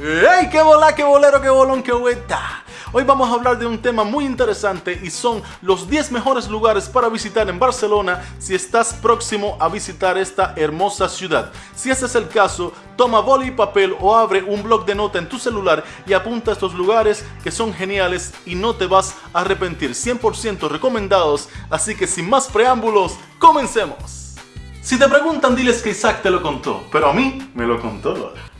¡Ey! ¡Qué bola, qué bolero, qué bolón, qué hueta! Hoy vamos a hablar de un tema muy interesante y son los 10 mejores lugares para visitar en Barcelona si estás próximo a visitar esta hermosa ciudad. Si ese es el caso, toma boli y papel o abre un blog de nota en tu celular y apunta estos lugares que son geniales y no te vas a arrepentir. 100% recomendados, así que sin más preámbulos, comencemos. Si te preguntan, diles que Isaac te lo contó, pero a mí me lo contó Lola.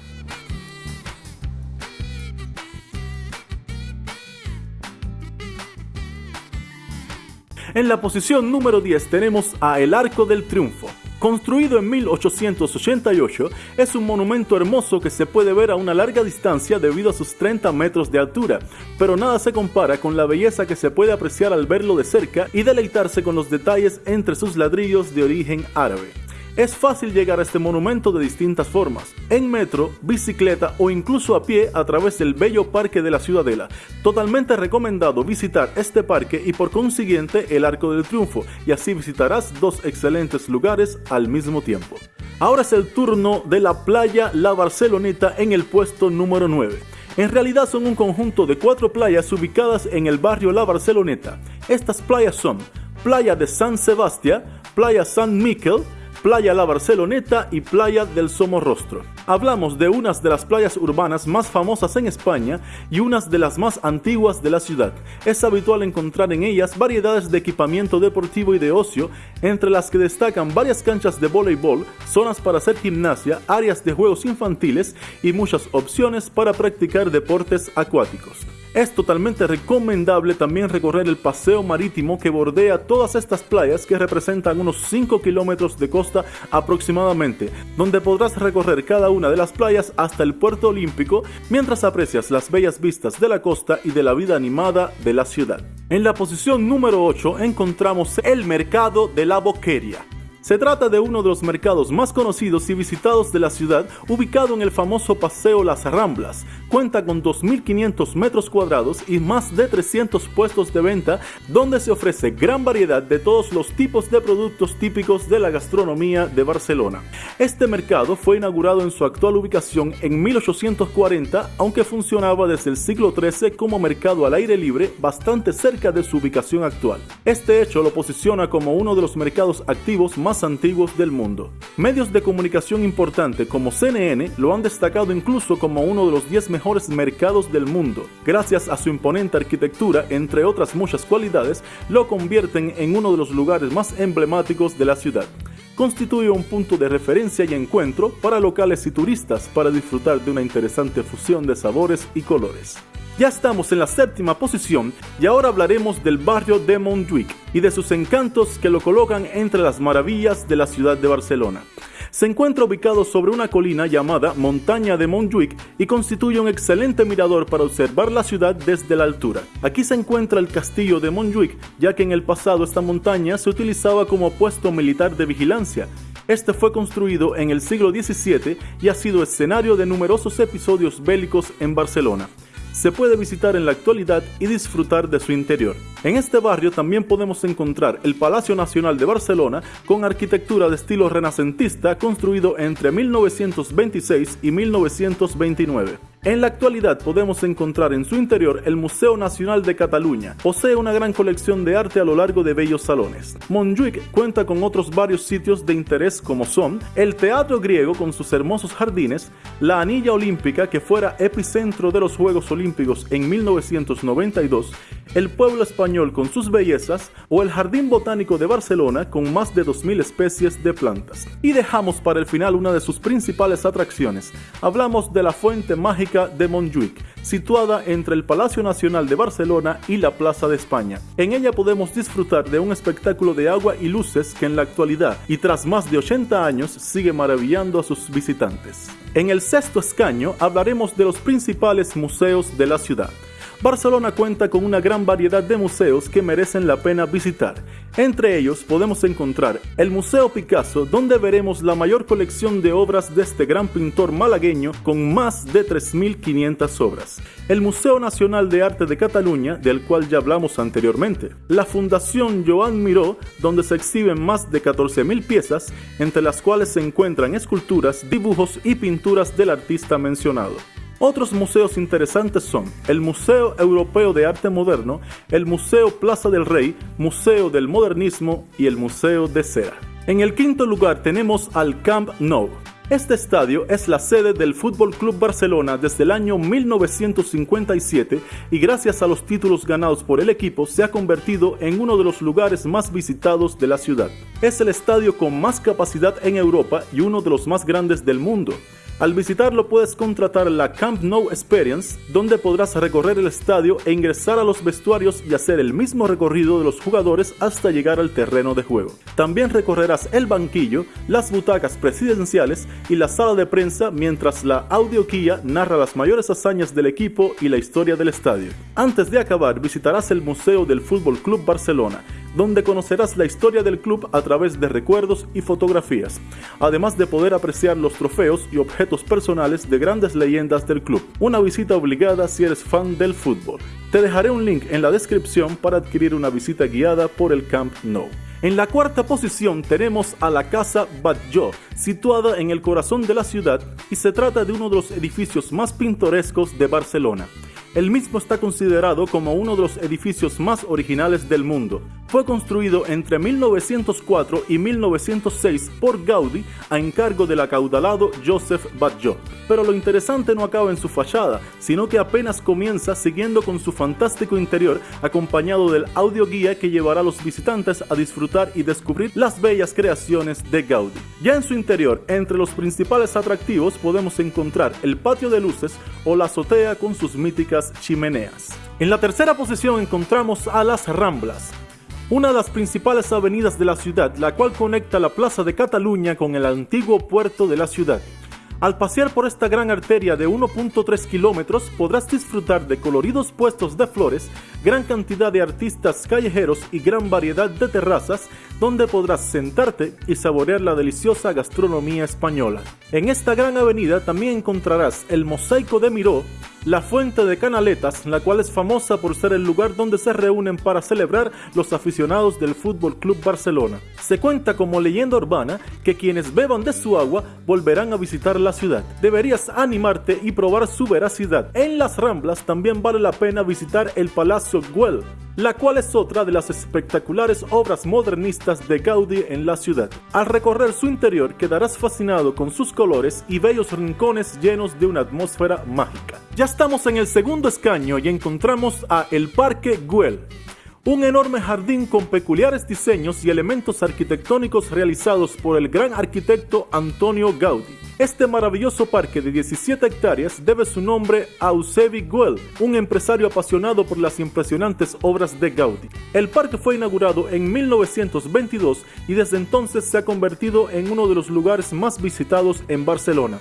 En la posición número 10 tenemos a El Arco del Triunfo. Construido en 1888, es un monumento hermoso que se puede ver a una larga distancia debido a sus 30 metros de altura, pero nada se compara con la belleza que se puede apreciar al verlo de cerca y deleitarse con los detalles entre sus ladrillos de origen árabe. Es fácil llegar a este monumento de distintas formas, en metro, bicicleta o incluso a pie a través del bello parque de la Ciudadela. Totalmente recomendado visitar este parque y por consiguiente el Arco del Triunfo, y así visitarás dos excelentes lugares al mismo tiempo. Ahora es el turno de la playa La Barceloneta en el puesto número 9. En realidad son un conjunto de cuatro playas ubicadas en el barrio La Barceloneta. Estas playas son Playa de San Sebastián, Playa San Miquel, Playa La Barceloneta y Playa del Somorrostro. Hablamos de unas de las playas urbanas más famosas en España y unas de las más antiguas de la ciudad. Es habitual encontrar en ellas variedades de equipamiento deportivo y de ocio, entre las que destacan varias canchas de voleibol, zonas para hacer gimnasia, áreas de juegos infantiles y muchas opciones para practicar deportes acuáticos. Es totalmente recomendable también recorrer el paseo marítimo que bordea todas estas playas que representan unos 5 kilómetros de costa aproximadamente, donde podrás recorrer cada una de las playas hasta el puerto olímpico mientras aprecias las bellas vistas de la costa y de la vida animada de la ciudad. En la posición número 8 encontramos el mercado de la Boqueria. Se trata de uno de los mercados más conocidos y visitados de la ciudad, ubicado en el famoso Paseo Las Ramblas. Cuenta con 2.500 metros cuadrados y más de 300 puestos de venta, donde se ofrece gran variedad de todos los tipos de productos típicos de la gastronomía de Barcelona. Este mercado fue inaugurado en su actual ubicación en 1840, aunque funcionaba desde el siglo XIII como mercado al aire libre, bastante cerca de su ubicación actual. Este hecho lo posiciona como uno de los mercados activos más antiguos del mundo. Medios de comunicación importantes como CNN lo han destacado incluso como uno de los 10 mejores mercados del mundo. Gracias a su imponente arquitectura, entre otras muchas cualidades, lo convierten en uno de los lugares más emblemáticos de la ciudad constituye un punto de referencia y encuentro para locales y turistas para disfrutar de una interesante fusión de sabores y colores. Ya estamos en la séptima posición y ahora hablaremos del barrio de Montjuic y de sus encantos que lo colocan entre las maravillas de la ciudad de Barcelona. Se encuentra ubicado sobre una colina llamada Montaña de Montjuic y constituye un excelente mirador para observar la ciudad desde la altura. Aquí se encuentra el castillo de Montjuic, ya que en el pasado esta montaña se utilizaba como puesto militar de vigilancia este fue construido en el siglo XVII y ha sido escenario de numerosos episodios bélicos en Barcelona se puede visitar en la actualidad y disfrutar de su interior. En este barrio también podemos encontrar el Palacio Nacional de Barcelona con arquitectura de estilo renacentista construido entre 1926 y 1929. En la actualidad podemos encontrar en su interior el Museo Nacional de Cataluña. Posee una gran colección de arte a lo largo de bellos salones. Montjuic cuenta con otros varios sitios de interés como son el Teatro Griego con sus hermosos jardines, la Anilla Olímpica que fuera epicentro de los Juegos Olímpicos en 1992, el pueblo español con sus bellezas o el Jardín Botánico de Barcelona con más de 2.000 especies de plantas. Y dejamos para el final una de sus principales atracciones. Hablamos de la fuente mágica de Montjuic, situada entre el Palacio Nacional de Barcelona y la Plaza de España. En ella podemos disfrutar de un espectáculo de agua y luces que en la actualidad y tras más de 80 años sigue maravillando a sus visitantes. En el sexto escaño hablaremos de los principales museos de la ciudad. Barcelona cuenta con una gran variedad de museos que merecen la pena visitar. Entre ellos podemos encontrar el Museo Picasso, donde veremos la mayor colección de obras de este gran pintor malagueño con más de 3.500 obras. El Museo Nacional de Arte de Cataluña, del cual ya hablamos anteriormente. La Fundación Joan Miró, donde se exhiben más de 14.000 piezas, entre las cuales se encuentran esculturas, dibujos y pinturas del artista mencionado Otros museos interesantes son el Museo Europeo de Arte Moderno, el Museo Plaza del Rey, Museo del Modernismo y el Museo de Cera. En el quinto lugar tenemos al Camp Nou. Este estadio es la sede del Fútbol Club Barcelona desde el año 1957 y gracias a los títulos ganados por el equipo se ha convertido en uno de los lugares más visitados de la ciudad. Es el estadio con más capacidad en Europa y uno de los más grandes del mundo. Al visitarlo puedes contratar la Camp Nou Experience, donde podrás recorrer el estadio e ingresar a los vestuarios y hacer el mismo recorrido de los jugadores hasta llegar al terreno de juego. También recorrerás el banquillo, las butacas presidenciales y la sala de prensa mientras la audioquía narra las mayores hazañas del equipo y la historia del estadio. Antes de acabar, visitarás el Museo del Fútbol Club Barcelona, donde conocerás la historia del club a través de recuerdos y fotografías, además de poder apreciar los trofeos y objetos personales de grandes leyendas del club. Una visita obligada si eres fan del fútbol. Te dejaré un link en la descripción para adquirir una visita guiada por el Camp Nou. En la cuarta posición tenemos a la Casa Batlló, situada en el corazón de la ciudad y se trata de uno de los edificios más pintorescos de Barcelona. El mismo está considerado como uno de los edificios más originales del mundo. Fue construido entre 1904 y 1906 por Gaudí a encargo del acaudalado Joseph Batlló. Pero lo interesante no acaba en su fachada, sino que apenas comienza siguiendo con su fantástico interior acompañado del audio guía que llevará a los visitantes a disfrutar y descubrir las bellas creaciones de Gaudí. Ya en su interior, entre los principales atractivos podemos encontrar el patio de luces o la azotea con sus míticas chimeneas. En la tercera posición encontramos a las Ramblas, una de las principales avenidas de la ciudad, la cual conecta la Plaza de Cataluña con el antiguo puerto de la ciudad. Al pasear por esta gran arteria de 1.3 kilómetros podrás disfrutar de coloridos puestos de flores, gran cantidad de artistas callejeros y gran variedad de terrazas donde podrás sentarte y saborear la deliciosa gastronomía española. En esta gran avenida también encontrarás el Mosaico de Miró, la Fuente de Canaletas, la cual es famosa por ser el lugar donde se reúnen para celebrar los aficionados del Fútbol Club Barcelona. Se cuenta como leyenda urbana que quienes beban de su agua volverán a visitar la ciudad. Deberías animarte y probar su veracidad. En las Ramblas también vale la pena visitar el Palacio Güell, la cual es otra de las espectaculares obras modernistas de Gaudí en la ciudad. Al recorrer su interior quedarás fascinado con sus colores y bellos rincones llenos de una atmósfera mágica. Ya estamos en el segundo escaño y encontramos a el Parque Güell, un enorme jardín con peculiares diseños y elementos arquitectónicos realizados por el gran arquitecto Antonio Gaudí. Este maravilloso parque de 17 hectáreas debe su nombre a Eusebi Güell, un empresario apasionado por las impresionantes obras de Gaudí. El parque fue inaugurado en 1922 y desde entonces se ha convertido en uno de los lugares más visitados en Barcelona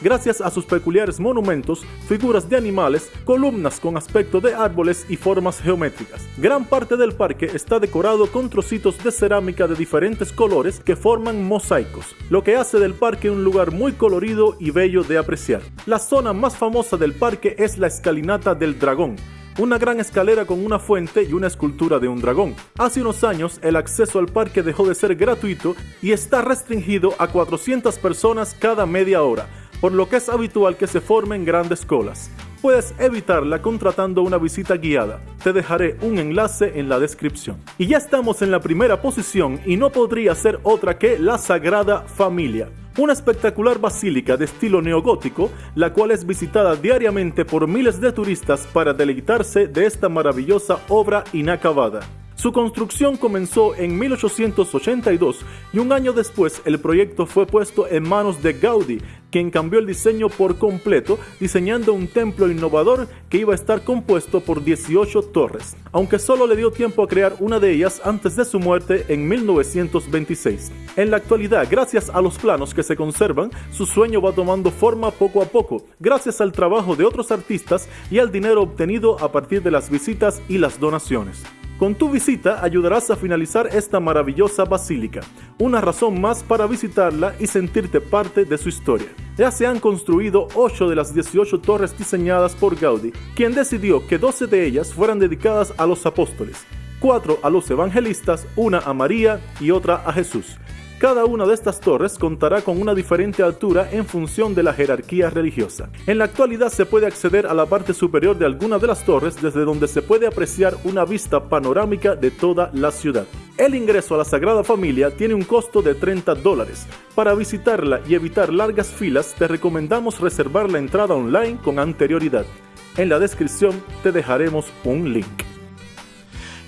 gracias a sus peculiares monumentos, figuras de animales, columnas con aspecto de árboles y formas geométricas. Gran parte del parque está decorado con trocitos de cerámica de diferentes colores que forman mosaicos, lo que hace del parque un lugar muy colorido y bello de apreciar. La zona más famosa del parque es la escalinata del dragón, una gran escalera con una fuente y una escultura de un dragón. Hace unos años el acceso al parque dejó de ser gratuito y está restringido a 400 personas cada media hora, por lo que es habitual que se formen grandes colas. Puedes evitarla contratando una visita guiada. Te dejaré un enlace en la descripción. Y ya estamos en la primera posición y no podría ser otra que la Sagrada Familia. Una espectacular basílica de estilo neogótico, la cual es visitada diariamente por miles de turistas para deleitarse de esta maravillosa obra inacabada. Su construcción comenzó en 1882 y un año después el proyecto fue puesto en manos de Gaudí, quien cambió el diseño por completo, diseñando un templo innovador que iba a estar compuesto por 18 torres, aunque solo le dio tiempo a crear una de ellas antes de su muerte en 1926. En la actualidad, gracias a los planos que se conservan, su sueño va tomando forma poco a poco, gracias al trabajo de otros artistas y al dinero obtenido a partir de las visitas y las donaciones. Con tu visita ayudarás a finalizar esta maravillosa basílica, una razón más para visitarla y sentirte parte de su historia. Ya se han construido 8 de las 18 torres diseñadas por Gaudí, quien decidió que 12 de ellas fueran dedicadas a los apóstoles, 4 a los evangelistas, una a María y otra a Jesús. Cada una de estas torres contará con una diferente altura en función de la jerarquía religiosa. En la actualidad se puede acceder a la parte superior de alguna de las torres desde donde se puede apreciar una vista panorámica de toda la ciudad. El ingreso a la Sagrada Familia tiene un costo de 30 dólares. Para visitarla y evitar largas filas te recomendamos reservar la entrada online con anterioridad. En la descripción te dejaremos un link.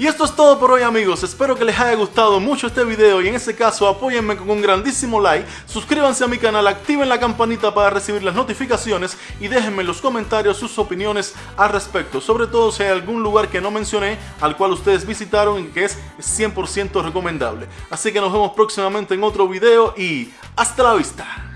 Y esto es todo por hoy amigos, espero que les haya gustado mucho este video y en ese caso apóyenme con un grandísimo like, suscríbanse a mi canal, activen la campanita para recibir las notificaciones y déjenme en los comentarios sus opiniones al respecto, sobre todo si hay algún lugar que no mencioné al cual ustedes visitaron y que es 100% recomendable. Así que nos vemos próximamente en otro video y hasta la vista.